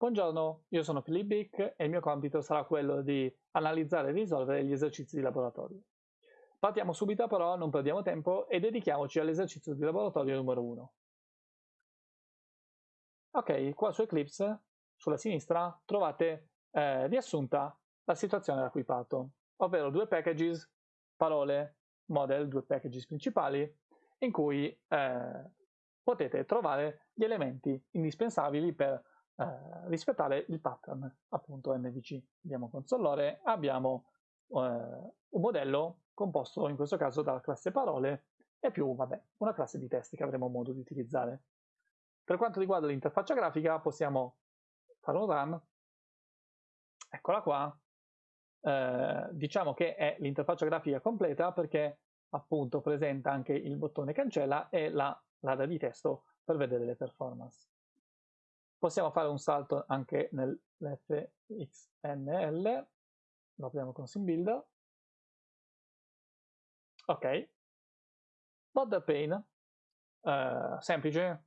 Buongiorno, io sono Philip Bick e il mio compito sarà quello di analizzare e risolvere gli esercizi di laboratorio. Partiamo subito però, non perdiamo tempo e dedichiamoci all'esercizio di laboratorio numero 1. Ok, qua su Eclipse, sulla sinistra, trovate eh, riassunta la situazione da cui parto, ovvero due packages, parole, model, due packages principali, in cui eh, potete trovare gli elementi indispensabili per eh, rispettare il pattern appunto MVC. Abbiamo consolore, abbiamo eh, un modello composto in questo caso dalla classe parole e più vabbè, una classe di testi che avremo modo di utilizzare. Per quanto riguarda l'interfaccia grafica possiamo fare un run, eccola qua, eh, diciamo che è l'interfaccia grafica completa perché appunto presenta anche il bottone cancella e la l'area di testo per vedere le performance. Possiamo fare un salto anche nell'fxml, lo apriamo con SimBuilder. Ok, border pane, eh, semplice,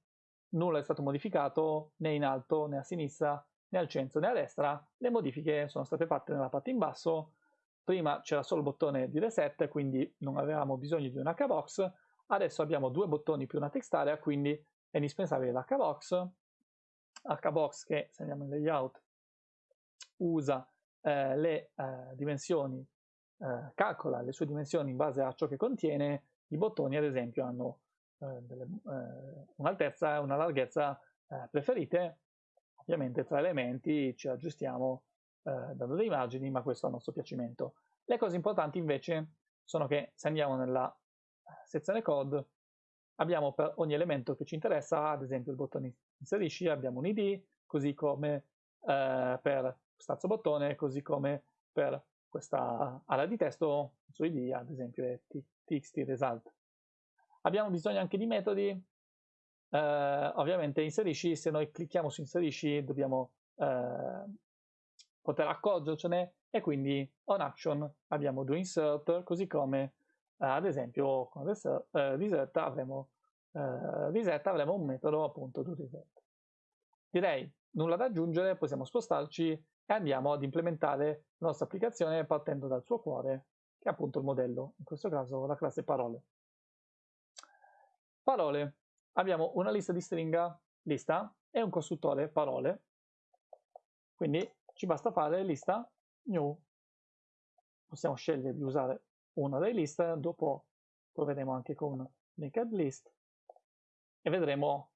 nulla è stato modificato né in alto né a sinistra né al centro né a destra, le modifiche sono state fatte nella parte in basso, prima c'era solo il bottone di reset, quindi non avevamo bisogno di un hbox, adesso abbiamo due bottoni più una text area, quindi è indispensabile l'hbox, hbox che se andiamo in layout usa eh, le eh, dimensioni, eh, calcola le sue dimensioni in base a ciò che contiene, i bottoni ad esempio hanno eh, eh, un'altezza e una larghezza preferite, ovviamente tra elementi ci aggiustiamo dando dei margini, ma questo a nostro piacimento. Le cose importanti invece sono che se andiamo nella sezione code abbiamo per ogni elemento che ci interessa, ad esempio il bottone inserisci, abbiamo un id, così come eh, per quest'altro bottone, così come per questa area di testo, il suo id ad esempio è txt result. Abbiamo bisogno anche di metodi, eh, ovviamente inserisci, se noi clicchiamo su inserisci dobbiamo eh, poter accorgercene e quindi on action abbiamo do insert, così come ad esempio con reset, eh, reset, avremo, eh, reset avremo un metodo appunto do reset. Direi nulla da aggiungere, possiamo spostarci e andiamo ad implementare la nostra applicazione partendo dal suo cuore, che è appunto il modello, in questo caso la classe parole. Parole. Abbiamo una lista di stringa, lista, e un costruttore parole. Quindi ci basta fare lista new. Possiamo scegliere di usare una delle liste, dopo proveremo anche con linked list e vedremo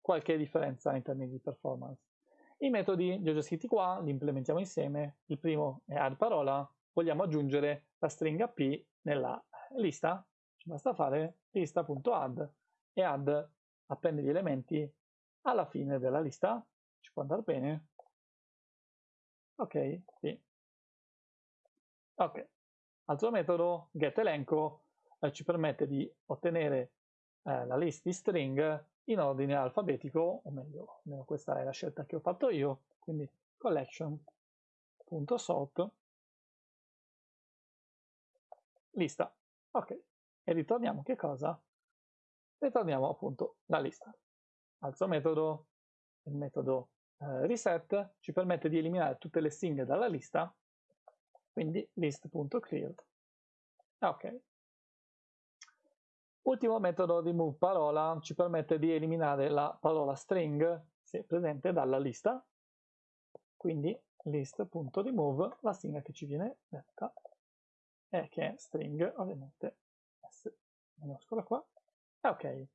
qualche differenza in termini di performance. I metodi li ho già scritti qua, li implementiamo insieme. Il primo è add parola, vogliamo aggiungere la stringa p nella lista, ci basta fare lista.add e add appende gli elementi alla fine della lista, ci può andare bene. Ok, sì. Ok, Altro metodo, getElenco, eh, ci permette di ottenere eh, la lista di string in ordine alfabetico, o meglio, questa è la scelta che ho fatto io, quindi collection.sort lista. Ok, e ritorniamo che cosa? Ritorniamo appunto la lista. Altro metodo, il metodo eh, reset, ci permette di eliminare tutte le stringhe dalla lista quindi list.clear. Ok. Ultimo metodo di move parola ci permette di eliminare la parola string se presente dalla lista, quindi list.remove la stringa che ci viene detta e che è string ovviamente s minuscola qua. Ok.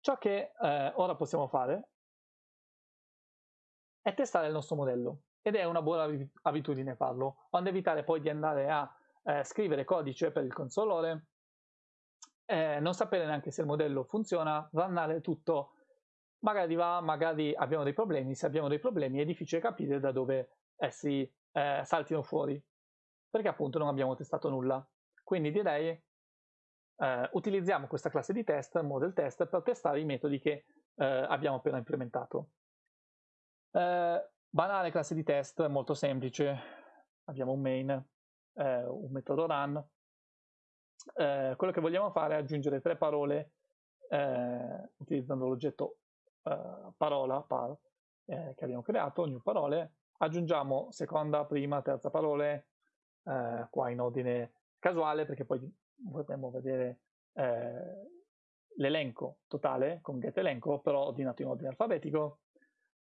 Ciò che eh, ora possiamo fare è testare il nostro modello ed è una buona abitudine farlo, quando evitare poi di andare a eh, scrivere codice per il consolore, eh, non sapere neanche se il modello funziona, runnare tutto, magari va, magari abbiamo dei problemi, se abbiamo dei problemi è difficile capire da dove essi eh, saltino fuori, perché appunto non abbiamo testato nulla. Quindi direi eh, utilizziamo questa classe di test, model test, per testare i metodi che eh, abbiamo appena implementato. Eh, Banale classe di test, molto semplice. Abbiamo un main, eh, un metodo run. Eh, quello che vogliamo fare è aggiungere tre parole eh, utilizzando l'oggetto eh, parola, par, eh, che abbiamo creato, new parole, aggiungiamo seconda, prima, terza parole, eh, qua in ordine casuale, perché poi vorremmo vedere l'elenco totale con get elenco, però ordinato in ordine alfabetico.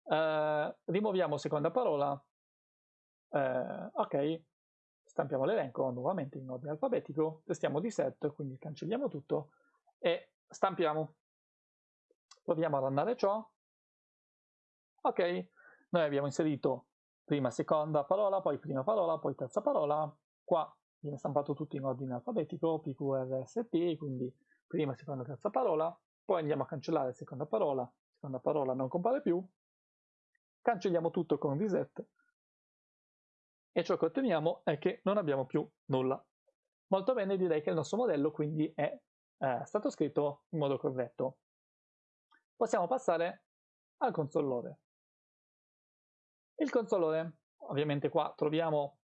Eh, rimuoviamo seconda parola, eh, ok, stampiamo l'elenco nuovamente in ordine alfabetico, testiamo di set, quindi cancelliamo tutto e stampiamo. Proviamo a randare ciò. Ok, noi abbiamo inserito prima seconda parola, poi prima parola, poi terza parola. Qua viene stampato tutto in ordine alfabetico, PQRST, quindi prima, seconda, terza parola. Poi andiamo a cancellare seconda parola, seconda parola non compare più. Cancelliamo tutto con reset e ciò che otteniamo è che non abbiamo più nulla. Molto bene, direi che il nostro modello quindi è eh, stato scritto in modo corretto. Possiamo passare al consolore. Il consolore, ovviamente qua troviamo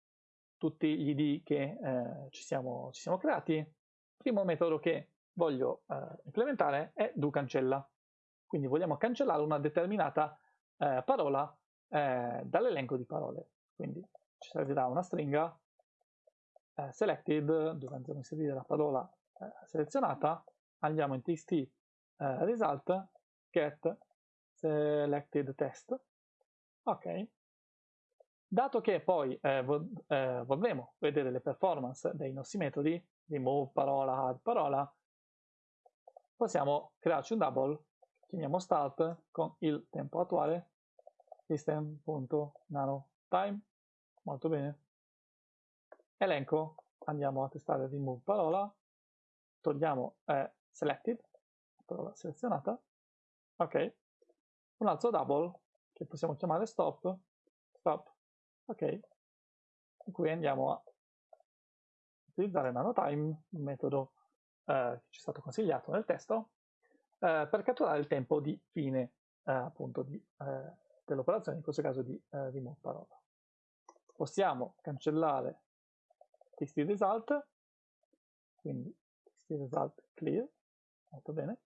tutti gli id che eh, ci, siamo, ci, siamo, creati. Il primo metodo che voglio eh, implementare è do cancella. Quindi vogliamo cancellare una determinata eh, parola eh, dall'elenco di parole. Quindi ci servirà una stringa eh, selected dove andremo a inserire la parola eh, selezionata, andiamo in txt eh, result get selected test, ok, dato che poi eh, vo vorremmo vedere le performance dei nostri metodi, remove parola, add parola, possiamo crearci un double, chiamiamo start con il tempo attuale, system.nanotime molto bene. Elenco, andiamo a testare remove parola, togliamo eh, selected, parola selezionata, ok. Un altro double, che possiamo chiamare stop, stop, ok. In cui andiamo a utilizzare nanotime, un metodo eh, che ci è stato consigliato nel testo, eh, per catturare il tempo di fine eh, appunto eh, dell'operazione, in questo caso di eh, remove parola possiamo cancellare txt result, quindi txt result clear, molto bene.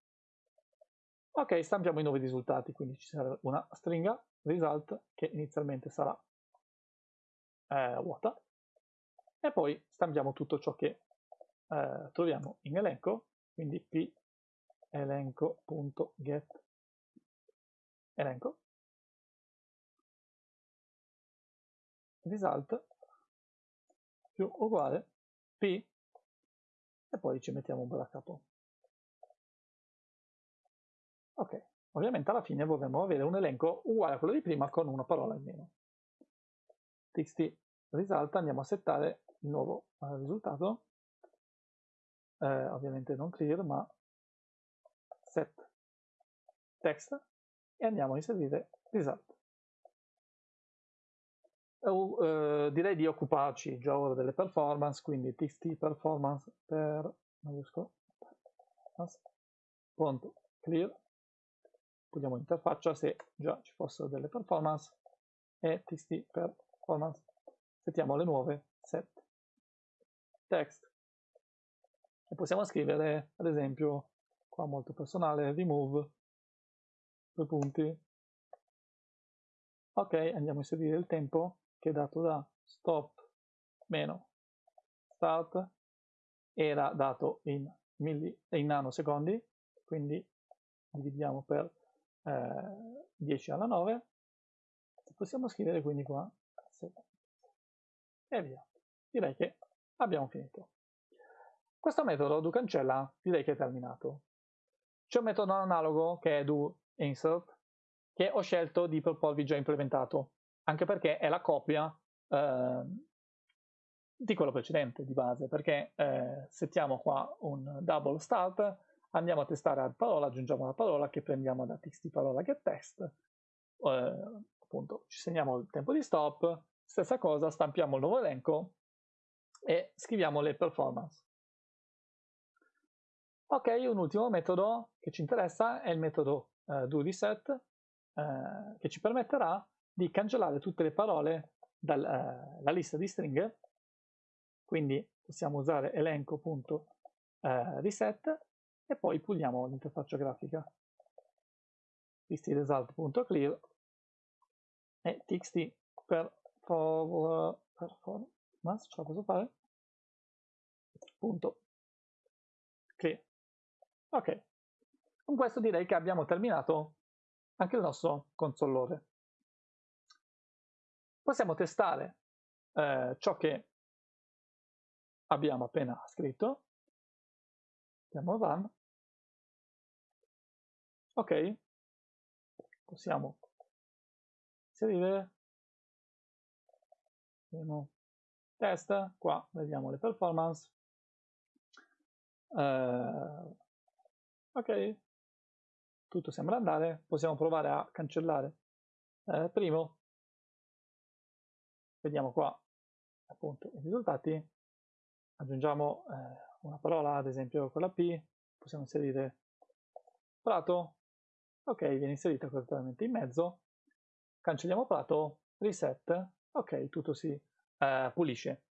Ok, stampiamo i nuovi risultati, quindi ci sarà una stringa result che inizialmente sarà eh, vuota e poi stampiamo tutto ciò che eh, troviamo in elenco, quindi p elenco.get elenco. Result. Più uguale p. E poi ci mettiamo un bel capo. Ok, ovviamente alla fine vorremmo avere un elenco uguale a quello di prima con una parola in meno. txt result andiamo a settare il nuovo eh, risultato, eh, ovviamente non clear ma set. Text. E andiamo a inserire result. Uh, direi di occuparci già ora delle performance, quindi txt performance per clear. Togliamo l'interfaccia se già ci fossero delle performance. E txt performance. Settiamo le nuove. Set. Text. E possiamo scrivere ad esempio qua molto personale remove due punti ok andiamo a inserire il tempo che è dato da stop meno start era dato in, milli, in nanosecondi, quindi dividiamo per eh, 10 alla 9, possiamo scrivere quindi qua e via. Direi che abbiamo finito. Questo metodo do cancella direi che è terminato. C'è un metodo analogo che è do insert che ho scelto di proporvi già implementato anche perché è la copia eh, di quello precedente di base, perché eh, settiamo qua un double start, andiamo a testare la parola, aggiungiamo la parola che prendiamo da txt parola get test, eh, appunto ci segniamo il tempo di stop, stessa cosa, stampiamo il nuovo elenco e scriviamo le performance. Ok, un ultimo metodo che ci interessa è il metodo eh, doReset, eh, che ci permetterà di cancellare tutte le parole dalla eh, lista di stringhe, quindi possiamo usare elenco.reset eh, e poi puliamo l'interfaccia grafica. txtresult.clear e txt performance, ce la posso fare? Punto clear. Ok, con questo direi che abbiamo terminato anche il nostro consolore. Possiamo testare eh, ciò che abbiamo appena scritto. Andiamo run. Ok, possiamo inserire test, qua vediamo le performance. Uh, ok, tutto sembra andare, possiamo provare a cancellare. Eh, primo, vediamo qua appunto i risultati, aggiungiamo eh, una parola, ad esempio con la P, possiamo inserire prato, ok, viene inserita correttamente in mezzo, cancelliamo prato, reset, ok, tutto si eh, pulisce.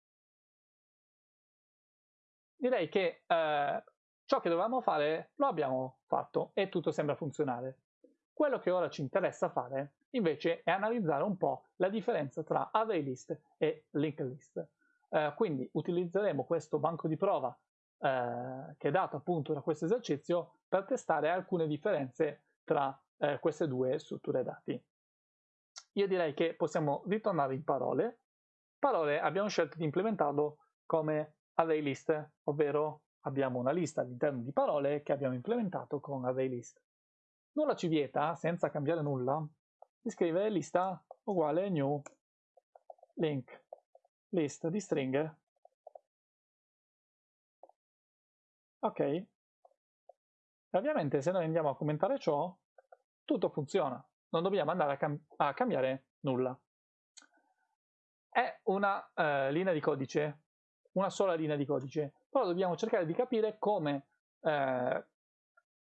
Direi che eh, ciò che dovevamo fare lo abbiamo fatto e tutto sembra funzionare. Quello che ora ci interessa fare invece è analizzare un po' la differenza tra array e linked list. Eh, quindi utilizzeremo questo banco di prova eh, che è dato appunto da questo esercizio per testare alcune differenze tra eh, queste due strutture dati. Io direi che possiamo ritornare in parole. Parole abbiamo scelto di implementarlo come array list, ovvero abbiamo una lista all'interno di parole che abbiamo implementato con array list. Nulla ci vieta, senza cambiare nulla, di scrivere lista uguale new link list di string. Ok. E ovviamente se noi andiamo a commentare ciò, tutto funziona non dobbiamo andare a, cam a cambiare nulla. È una eh, linea di codice, una sola linea di codice, però dobbiamo cercare di capire come eh,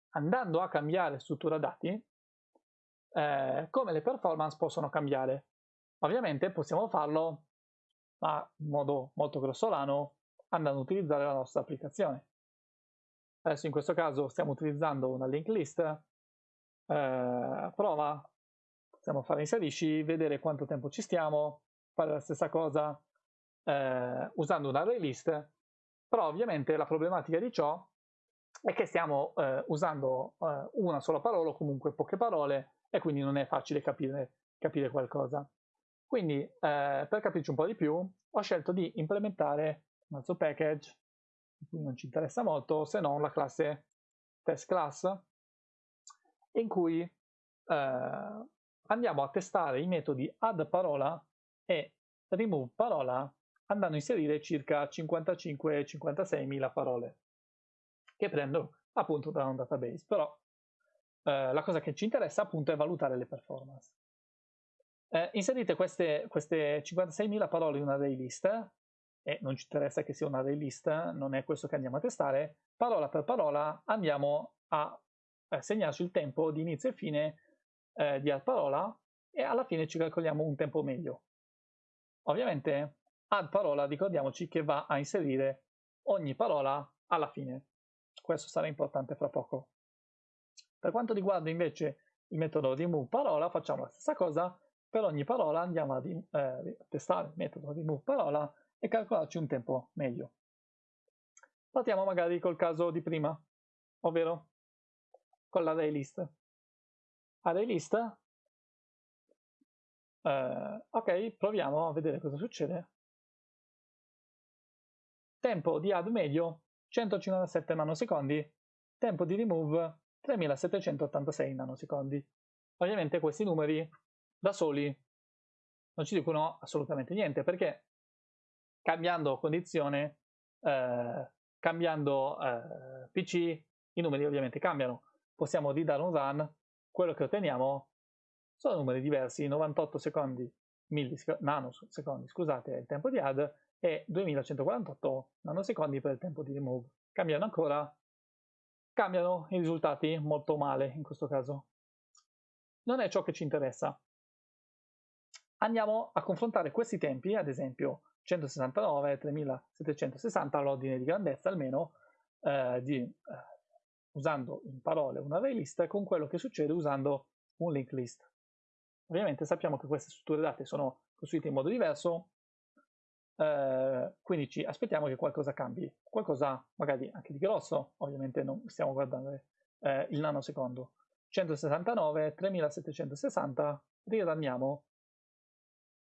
andando a cambiare struttura dati, eh, come le performance possono cambiare. Ovviamente possiamo farlo ma in modo molto grossolano andando a utilizzare la nostra applicazione. Adesso in questo caso stiamo utilizzando una link list eh, prova, possiamo fare inserisci, vedere quanto tempo ci stiamo, fare la stessa cosa eh, usando un array list, però ovviamente la problematica di ciò è che stiamo eh, usando eh, una sola parola o comunque poche parole e quindi non è facile capire, capire qualcosa. Quindi eh, per capirci un po' di più ho scelto di implementare un altro package, di cui non ci interessa molto, se non la classe test class, in cui eh, andiamo a testare i metodi add parola e remove parola andando a inserire circa 55-56 mila parole che prendo appunto da un database però eh, la cosa che ci interessa appunto è valutare le performance eh, inserite queste, queste 56.000 parole in una array list e non ci interessa che sia una array non è questo che andiamo a testare, parola per parola andiamo a segnarci il tempo di inizio e fine eh, di parola e alla fine ci calcoliamo un tempo medio. Ovviamente add parola ricordiamoci che va a inserire ogni parola alla fine. Questo sarà importante fra poco. Per quanto riguarda invece il metodo remove parola facciamo la stessa cosa, per ogni parola andiamo a eh, testare il metodo remove parola e calcolarci un tempo medio. Partiamo magari col caso di prima, ovvero con l'array list. Array list. Eh, ok, proviamo a vedere cosa succede. Tempo di add medio 157 nanosecondi, tempo di remove 3786 nanosecondi. Ovviamente questi numeri da soli non ci dicono assolutamente niente perché cambiando condizione, eh, cambiando eh, PC, i numeri ovviamente cambiano possiamo ridare un run, quello che otteniamo sono numeri diversi, 98 secondi, nanosecondi, scusate, il tempo di add e 2148 nanosecondi per il tempo di remove. Cambiano ancora, cambiano i risultati molto male in questo caso. Non è ciò che ci interessa. Andiamo a confrontare questi tempi, ad esempio 169 3760 all'ordine di grandezza almeno eh, di eh, usando in parole un array list con quello che succede usando un linked list. Ovviamente sappiamo che queste strutture date sono costruite in modo diverso, eh, quindi ci aspettiamo che qualcosa cambi, qualcosa magari anche di grosso, ovviamente non stiamo guardando eh, il nanosecondo. 169, 3760, riranniamo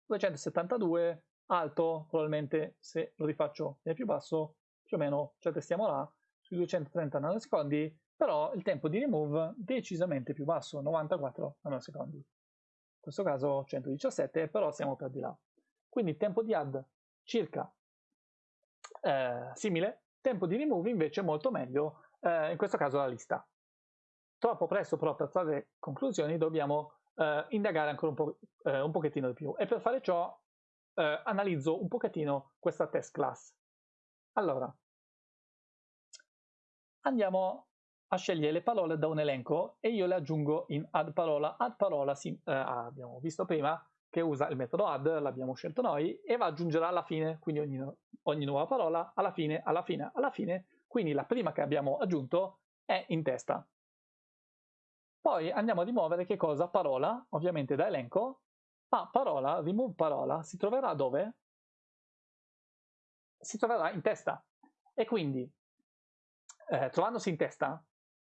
272, alto, probabilmente se lo rifaccio è più basso, più o meno ci attestiamo là, sui 230 nanosecondi, però il tempo di remove decisamente più basso, 94 nanosecondi. In questo caso 117, però siamo per di là. Quindi il tempo di add circa eh, simile, tempo di remove invece molto meglio, eh, in questo caso la lista. Troppo presto però per trarre conclusioni dobbiamo eh, indagare ancora un, po', eh, un pochettino di più e per fare ciò eh, analizzo un pochettino questa test class. Allora, andiamo a scegliere le parole da un elenco e io le aggiungo in add parola. Add parola sì, eh, abbiamo visto prima che usa il metodo add, l'abbiamo scelto noi, e va ad aggiungere alla fine, quindi ogni, ogni nuova parola alla fine, alla fine, alla fine, quindi la prima che abbiamo aggiunto è in testa. Poi andiamo a rimuovere che cosa? Parola, ovviamente da elenco, ma parola, remove parola, si troverà dove? Si troverà in testa. E quindi, eh, trovandosi in testa,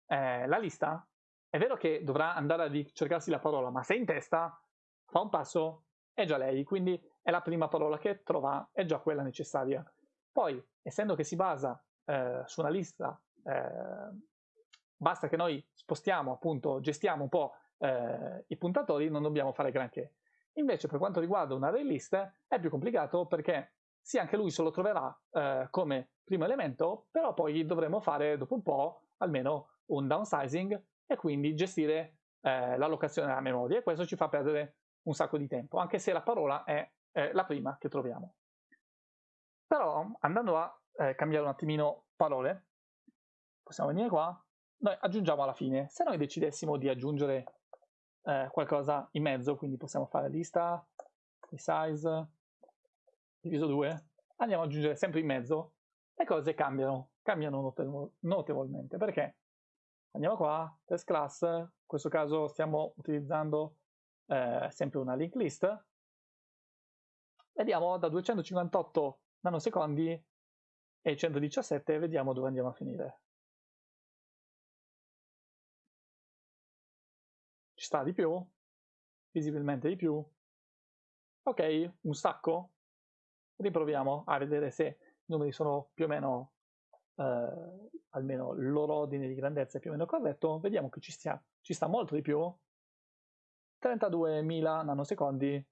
eh, la lista, è vero che dovrà andare a cercarsi la parola, ma se è in testa, fa un passo, è già lei, quindi è la prima parola che trova, è già quella necessaria. Poi, essendo che si basa eh, su una lista eh, basta che noi spostiamo, appunto, gestiamo un po' eh, i puntatori, non dobbiamo fare granché. Invece per quanto riguarda un array list è più complicato perché sì, anche lui se lo troverà eh, come primo elemento, però poi dovremo fare dopo un po' almeno un downsizing e quindi gestire eh, l'allocazione della memoria e questo ci fa perdere un sacco di tempo, anche se la parola è la prima che troviamo. Però andando a eh, cambiare un attimino parole, possiamo venire qua noi aggiungiamo alla fine. Se noi decidessimo di aggiungere eh, qualcosa in mezzo, quindi possiamo fare lista di size diviso 2, andiamo ad aggiungere sempre in mezzo, le cose cambiano, cambiano notevol notevolmente. Perché? Andiamo qua, test class, in questo caso stiamo utilizzando eh, sempre una linked list, vediamo da 258 nanosecondi e 117, vediamo dove andiamo a finire. Ci sta di più? Visibilmente di più? Ok, un sacco? Riproviamo a vedere se i numeri sono più o meno, eh, almeno il loro ordine di grandezza è più o meno corretto. Vediamo che ci, stia, ci sta molto di più. 32.000 nanosecondi,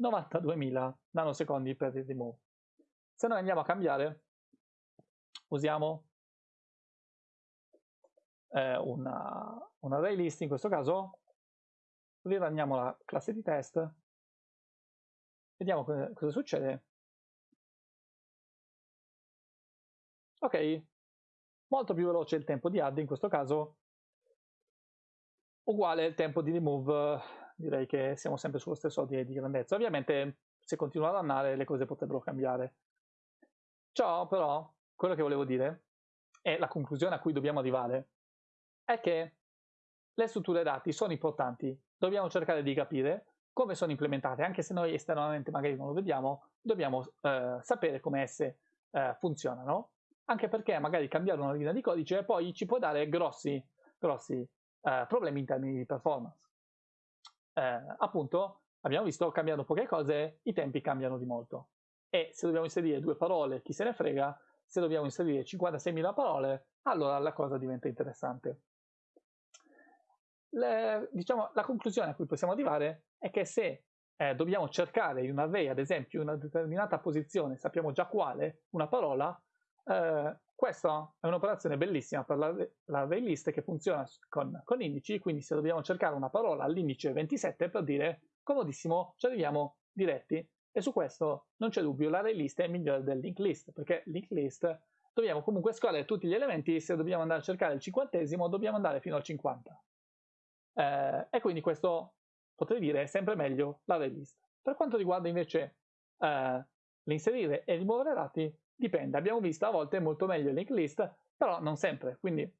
92.000 nanosecondi per il remove. Se noi andiamo a cambiare, usiamo eh, una, un array list in questo caso, riranniamo la classe di test, vediamo cosa succede. Ok, molto più veloce il tempo di add, in questo caso uguale il tempo di remove, direi che siamo sempre sullo stesso ordine di grandezza. Ovviamente se continuo a rannare le cose potrebbero cambiare. Ciò però, quello che volevo dire, e la conclusione a cui dobbiamo arrivare, è che le strutture dati sono importanti, dobbiamo cercare di capire come sono implementate, anche se noi esternamente magari non lo vediamo, dobbiamo eh, sapere come esse eh, funzionano, anche perché magari cambiare una linea di codice poi ci può dare grossi, grossi eh, problemi in termini di performance. Eh, appunto, abbiamo visto, cambiando poche cose, i tempi cambiano di molto. E se dobbiamo inserire due parole, chi se ne frega, se dobbiamo inserire 56.000 parole, allora la cosa diventa interessante le, diciamo, la conclusione a cui possiamo arrivare è che se eh, dobbiamo cercare in un array, ad esempio, in una determinata posizione, sappiamo già quale, una parola, eh, questa è un'operazione bellissima per l'array list che funziona con, con, indici, quindi se dobbiamo cercare una parola all'indice 27 per dire comodissimo, ci arriviamo diretti. E su questo non c'è dubbio, l'array list è migliore del linked list, perché linked list dobbiamo comunque scorrere tutti gli elementi, se dobbiamo andare a cercare il cinquantesimo dobbiamo andare fino al 50. Eh, e quindi questo potrei dire è sempre meglio l'array list. Per quanto riguarda invece eh, l'inserire e rimuovere dati, dipende. Abbiamo visto a volte molto meglio il link list, però non sempre. Quindi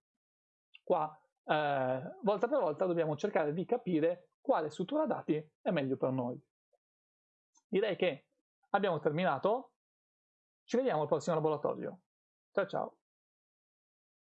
qua eh, volta per volta dobbiamo cercare di capire quale struttura dati è meglio per noi. Direi che abbiamo terminato, ci vediamo al prossimo laboratorio. Ciao ciao!